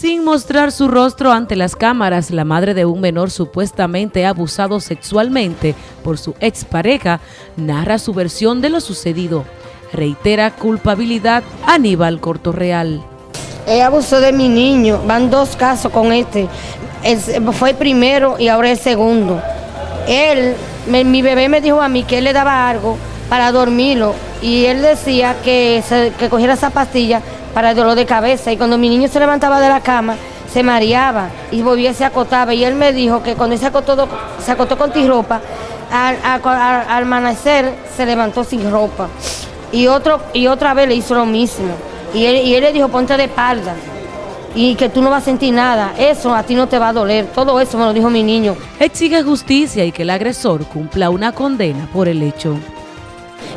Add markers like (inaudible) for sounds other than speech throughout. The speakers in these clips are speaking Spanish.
Sin mostrar su rostro ante las cámaras, la madre de un menor supuestamente abusado sexualmente por su expareja narra su versión de lo sucedido. Reitera culpabilidad Aníbal Cortorreal. Ella abusó de mi niño, van dos casos con este. fue el primero y ahora el segundo. Él, mi bebé me dijo a mí que él le daba algo para dormirlo y él decía que, que cogiera esa pastilla para el dolor de cabeza. Y cuando mi niño se levantaba de la cama, se mareaba y volvía, se acotaba. Y él me dijo que cuando se acotó, se acotó con ropa, al, amanecer se levantó sin ropa. Y, otro, y otra vez le hizo lo mismo. Y él, y él le dijo, ponte de espalda y que tú no vas a sentir nada. Eso a ti no te va a doler. Todo eso me lo dijo mi niño. Exige justicia y que el agresor cumpla una condena por el hecho.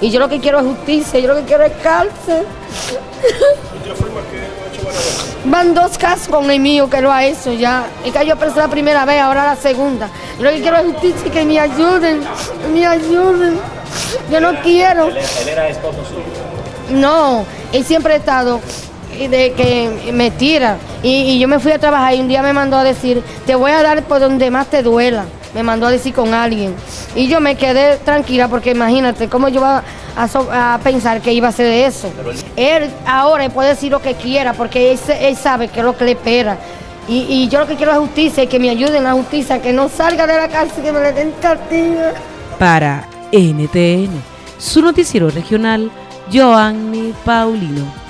Y yo lo que quiero es justicia, yo lo que quiero es cárcel. (laughs) Van dos casos con el mío que lo ha hecho ya. Y que yo pensé la primera vez, ahora la segunda. Lo que quiero es justicia y que me ayuden, me ayuden. Yo no quiero. ¿Él, era esposo suyo? No, él siempre ha estado de que me tira. Y, yo me fui a trabajar y un día me mandó a decir, te voy a dar por donde más te duela. Me mandó a decir con alguien. Y yo me quedé tranquila porque imagínate cómo yo iba a, pensar que iba a ser eso. Él ahora puede decir lo que quiera porque él, sabe que es lo que le espera. Y, yo lo que quiero es justicia y que me ayuden a justicia, que no salga de la cárcel, que me le den castigo. Para NTN, su noticiero regional, Joanny Paulino.